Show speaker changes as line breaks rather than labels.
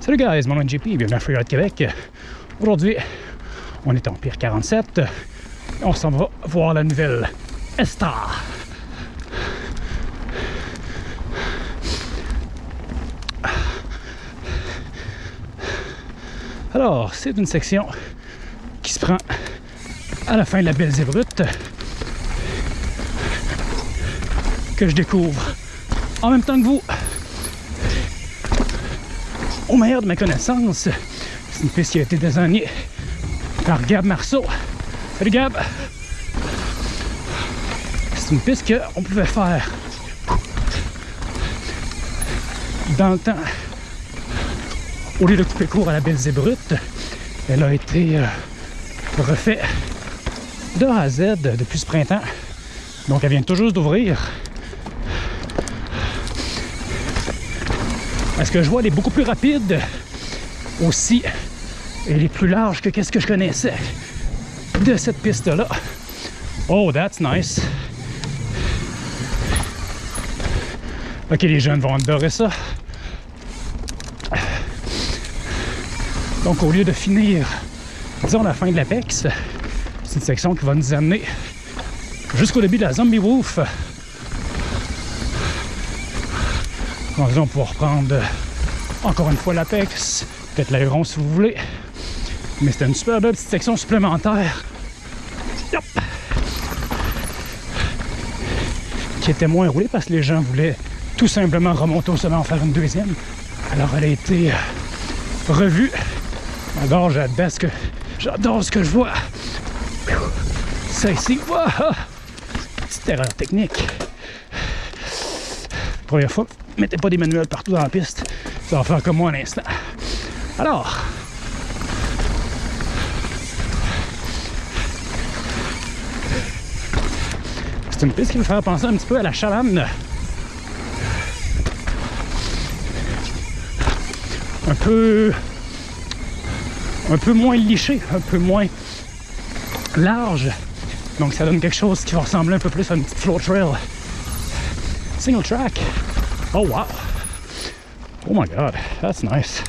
Salut guys, mon nom est JP, bienvenue à Freeride Québec. Aujourd'hui, on est en Pire 47 et on s'en va voir la nouvelle Esta. Alors, c'est une section qui se prend à la fin de la Belle Zébrute que je découvre en même temps que vous. Au meilleur de mes connaissances, c'est une piste qui a été désignée par Gab Marceau. Salut Gab! C'est une piste qu'on pouvait faire dans le temps. Au lieu de couper court à la Belle Zébrute, elle a été euh, refaite de A à Z depuis ce printemps. Donc elle vient juste d'ouvrir. Est-ce que je vois, elle est beaucoup plus rapide aussi. Elle est plus large que qu'est-ce que je connaissais de cette piste-là? Oh, that's nice. Ok, les jeunes vont adorer ça. Donc, au lieu de finir, disons, la fin de l'Apex, c'est une section qui va nous amener jusqu'au début de la Zombie Roof. On va pouvoir reprendre encore une fois l'Apex, peut-être l'aéron si vous voulez. Mais c'était une super belle petite section supplémentaire. Qui était moins roulée parce que les gens voulaient tout simplement remonter au sommet en faire une deuxième. Alors elle a été revue. J'adore, j'adore ce que j'adore ce que je vois. Ça ici, wow! petite erreur technique. Première fois, mettez pas des manuels partout dans la piste. Ça va faire comme moi un instant. Alors, c'est une piste qui me fait penser un petit peu à la Chalanne. Un peu un peu moins liché, un peu moins large. Donc ça donne quelque chose qui va ressembler un peu plus à une petite floor trail. Single track. Oh wow. Oh my god, that's nice.